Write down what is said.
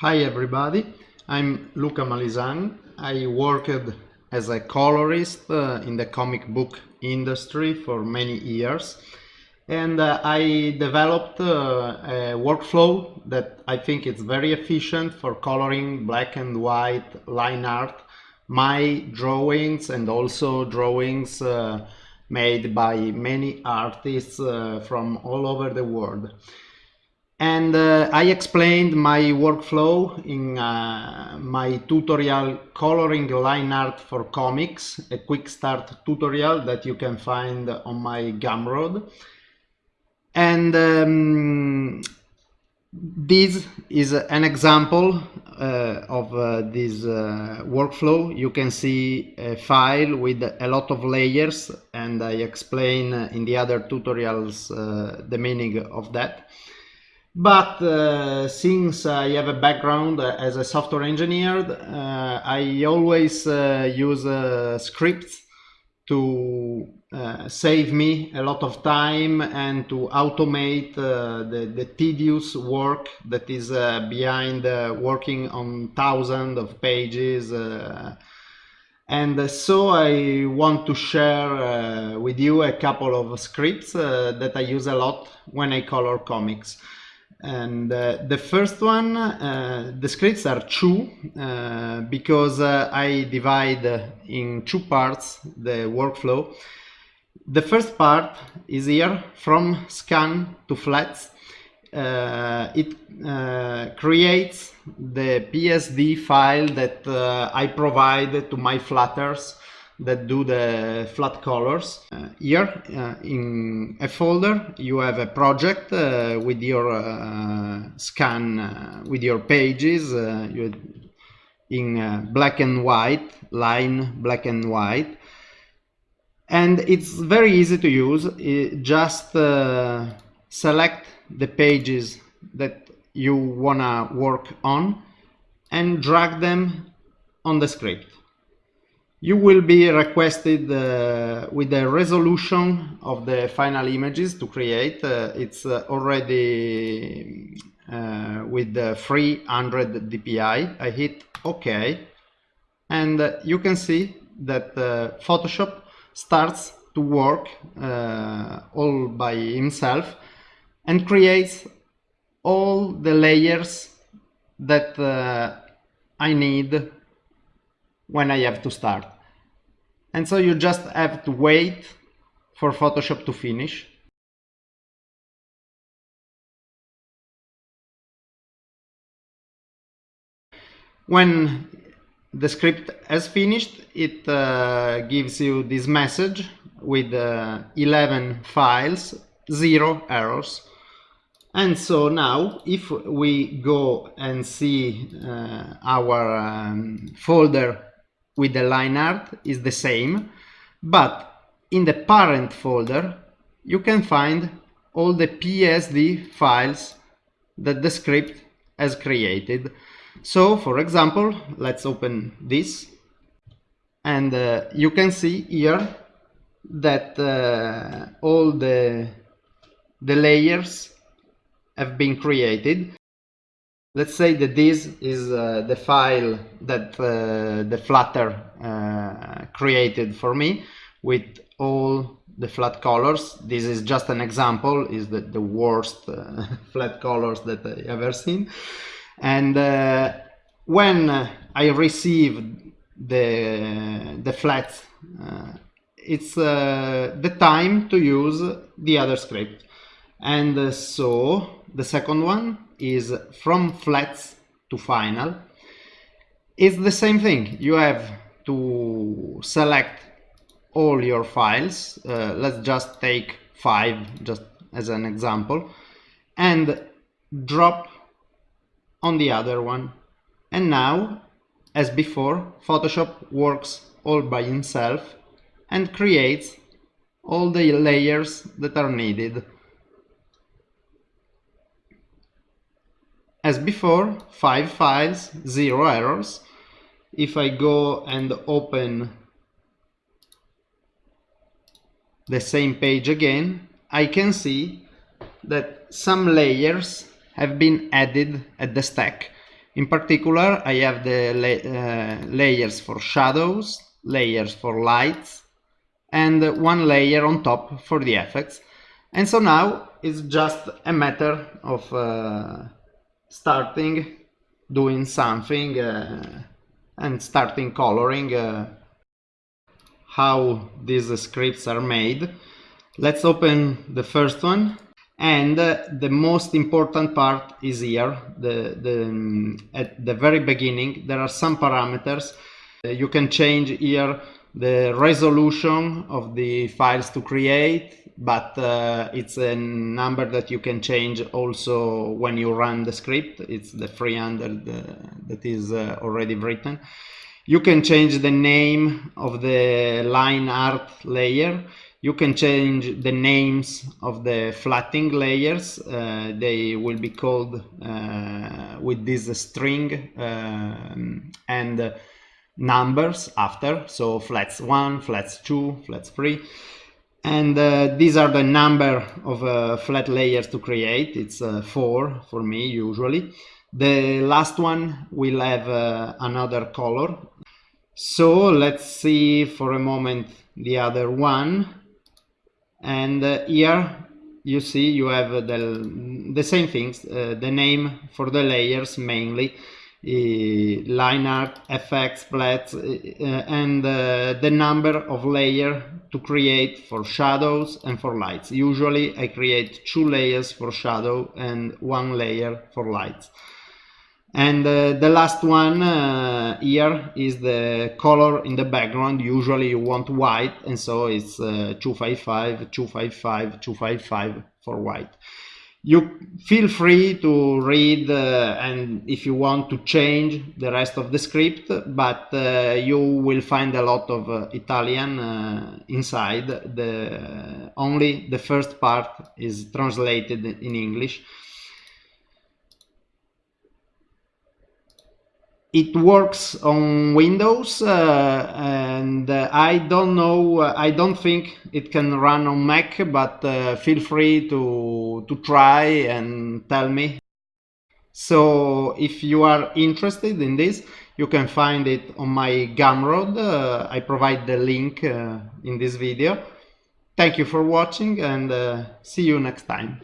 Hi everybody, I'm Luca Malisan. I worked as a colorist uh, in the comic book industry for many years. And uh, I developed uh, a workflow that I think is very efficient for coloring black and white line art, my drawings and also drawings uh, made by many artists uh, from all over the world and uh, I explained my workflow in uh, my tutorial coloring line art for comics, a quick start tutorial that you can find on my Gumroad. And um, this is an example uh, of uh, this uh, workflow. You can see a file with a lot of layers and I explain in the other tutorials uh, the meaning of that. But uh, since I have a background as a software engineer, uh, I always uh, use uh, scripts to uh, save me a lot of time and to automate uh, the, the, tedious work that is behind working on thousands of pages. and so I want to share with you a couple of scripts that I use a lot when I color comics. And uh, the first one, uh, the scripts are two uh, because uh, I divide in two parts the workflow. The first part is here from scan to flats. Uh, it uh, creates the PSD file that I provide to my flatters that do the flat colors. Uh, here uh, in a folder you have a project uh, with your uh, scan, uh, with your pages uh, you, in black and white, line black and white. And it's very easy to use, it just select the pages that you wanna work on and drag them on the script you will be requested uh, with the resolution of the final images to create. Uh, it's uh, already uh, with the 300 dpi. I hit OK and uh, you can see that uh, Photoshop starts to work all by himself and creates all the layers that I need when I have to start. And so you just have to wait for Photoshop to finish. When the script has finished, it uh, gives you this message with uh, 11 files, zero errors. And so now if we go and see uh, our um, folder with the line art is the same, but in the parent folder you can find all the PSD files that the script has created. So for example, let's open this and uh, you can see here that uh, all the, the layers have been created let's say that this is uh, the file that uh, the flatter uh, created for me with all the flat colors. This is just an example, is the, the worst uh, flat colors that I ever seen. And uh, when I receive the, the flats, uh, it's the time to use the other script. And so the second one is from flats to final. It's the same thing. You have to select all your files. Uh, let's just take five just as an example and drop on the other one. And now as before Photoshop works all by himself and creates all the layers that are needed As before, 5 files, 0 errors. If I go and open the same page again, I can see that some layers have been added at the stack In particular, I have the la uh, layers for shadows, layers for lights, and one layer on top for the effects. And so now it's just a matter of uh, starting doing something uh, and starting coloring uh, how these scripts are made. Let's open the first one and uh, the most important part is here the, the um, at the very beginning there are some parameters uh, you can change here the resolution of the files to create but uh, it's a number that you can change also when you run the script. It's the 300 uh, that is uh, already written. You can change the name of the line art layer. You can change the names of the flatting layers. Uh, they will be called uh, with this string um, and numbers after. So flats 1 flats 2 flats 3 and uh, these are the number of uh, flat layers to create. It's uh, 4 for me usually. The last one will have uh, another color. So let's see for a moment the other one. And uh, here you see you have the, the same things uh, the name for the layers mainly line art effects flats uh, and uh, the number of layers to create for shadows and for lights. Usually i create two layers for shadow and one layer for lights. And uh, the last one uh, here is the color in the background. Usually you want white and so it's uh, 255 255 255 for white you feel free to read uh, and if you want to change the rest of the script but uh, you will find a lot of uh, Italian inside. The only the first part is translated in English it works on Windows uh, and uh, I don't know uh, I don't think it can run on Mac but uh, feel free to to try and tell me. So if you are interested in this you can find it on my Gumroad. Uh, I provide the link uh, in this video. Thank you for watching and see you next time